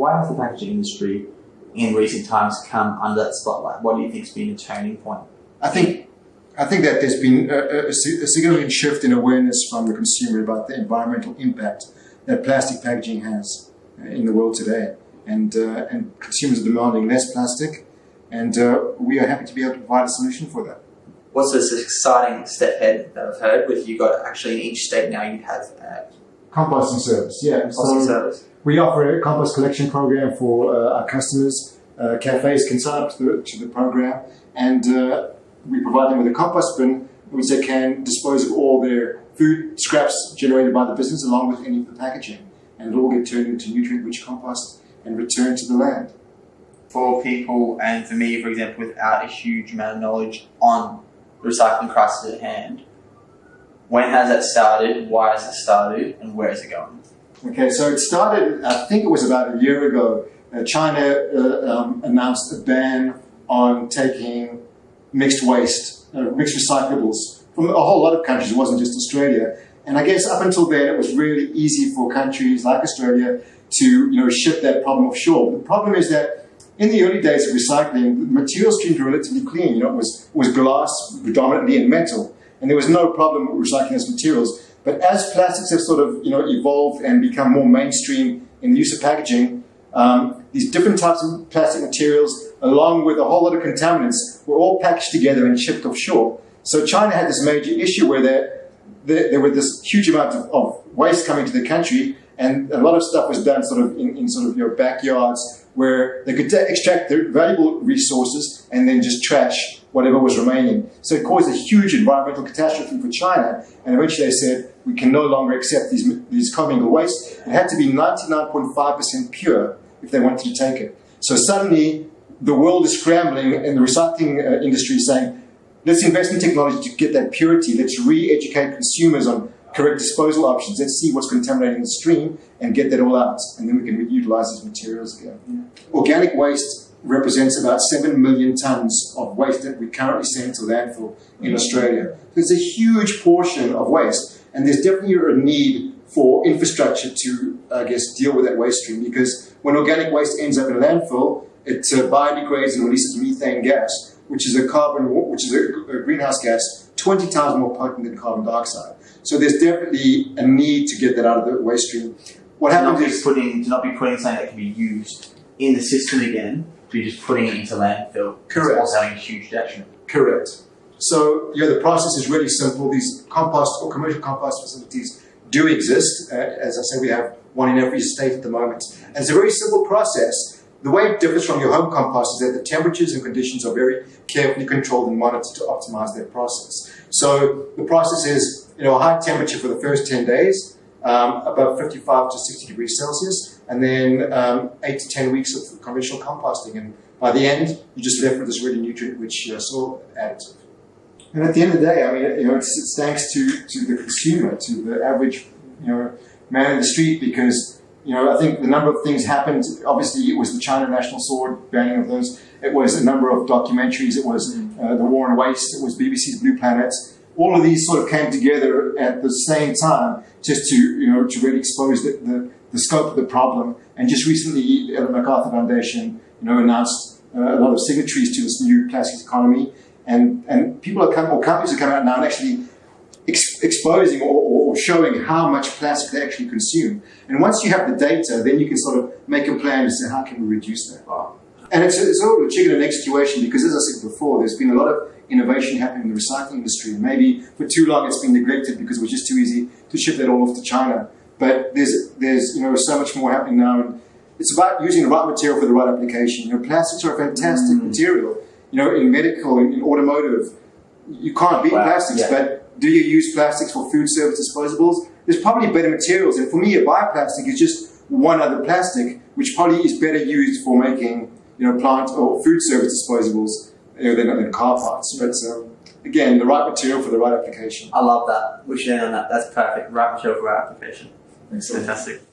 Why has the packaging industry in recent times come under that spotlight? What do you think has been a turning point? I think I think that there's been a, a, a, significant shift in awareness from the consumer about the environmental impact that plastic packaging has uh, in the world today. And, uh, and consumers are demanding less plastic, and uh, we are happy to be able to provide a solution for that. What's this exciting step ahead that I've heard with you got actually in each state now you have uh, composting service, yeah. Composting so service. We offer a compost collection program for uh, our customers. Uh, cafes can sign up to the, to the program, and we provide them with a compost bin which they can dispose of all their food scraps generated by the business along with any of the packaging. And it'll all get turned into nutrient-rich compost and returned to the land. For people and for me, for example, without a huge amount of knowledge on the recycling crisis at hand, when has that started, why has it started, and where is it going? Okay, so it started, I think it was about a year ago. Uh, China uh, um, announced a ban on taking mixed waste, uh, mixed recyclables from a whole lot of countries. It wasn't just Australia. And I guess up until then, it was really easy for countries like Australia to you know, ship that problem offshore. The problem is that in the early days of recycling, the material streams were relatively clean. You know, it was, it was glass predominantly and metal. And there was no problem with recycling those materials. But as plastics have sort of you know, evolved and become more mainstream in the use of packaging, um, these different types of plastic materials, along with a whole lot of contaminants, were all packaged together and shipped offshore. So China had this major issue where there, there, there were this huge amount of, of, waste coming to the country, and a lot of stuff was done sort of in, in sort of your backyards where they could extract the valuable resources and then just trash whatever was remaining. So it caused a huge environmental catastrophe for China, and eventually they said, we can no longer accept these, these commingled waste. It had to be 99.5% pure if they wanted to take it. So suddenly, the world is scrambling and the recycling uh, industry is saying, let's invest in technology to get that purity. Let's re-educate consumers on correct disposal options. Let's see what's contaminating the stream and get that all out. And then we can reutilize these materials again. Yeah. Organic waste represents about 7 million tons of waste that we currently send to landfill in Australia. So it's a huge portion of waste. And there's definitely a need for infrastructure to, I guess, deal with that waste stream because when organic waste ends up in a landfill, it uh, biodegrades and releases methane gas, which is a carbon, which is a, a, greenhouse gas 20 times more potent than carbon dioxide. So there's definitely a need to get that out of the waste stream. What to happens is putting to not be putting something that can be used in the system again, to be just putting it into landfill. Correct. It's having a huge detriment. Correct. So yeah, the process is really simple. These compost or commercial compost facilities do exist. Uh, as I say, we have one in every state at the moment. And it's a very simple process the way it differs from your home compost is that the temperatures and conditions are very carefully controlled and monitored to optimize that process. So the process is, you know, a high temperature for the first 10 days, um, above 55 to 60 degrees Celsius, and then um, 8 to 10 weeks of conventional composting. And by the end, you're just left with this really nutrient-rich uh, soil additive. And at the end of the day, I mean, you know, it's, it's thanks to, to the consumer, to the average, you know, man in the street, because you know, I think the number of things happened. Obviously, it was the China National Sword banning of those. It was a number of documentaries. It was uh, the War on Waste. It was BBC's Blue Planet. All of these sort of came together at the same time, just to you know to really expose the, the, the scope of the problem. And just recently, the Ellen MacArthur Foundation, you know, announced uh, a lot of signatories to this new plastics economy. And and people are coming, or companies are coming out now and actually exposing or, or, showing how much plastic they actually consume. And once you have the data, then you can sort of make a plan to say, how can we reduce that? And it's, it's sort of a chicken and egg situation because, as I said before, there's been a lot of innovation happening in the recycling industry. And maybe for too long it's been neglected because it was just too easy to ship that all off to China. But there's, there's you know, so much more happening now. And it's about using the right material for the right application. You know, plastics are a fantastic mm. material. You know, in medical, in, in automotive, you can't beat wow. plastics, yeah. but do you use plastics for food service disposables? There's probably better materials. And for me, a bioplastic is just one other plastic, which probably is better used for making, you know, plant or food service disposables you know, than, than car parts. But um, again, the right material for the right application. I love that. We should end on that. That's perfect. Right material for right application. Excellent. Fantastic.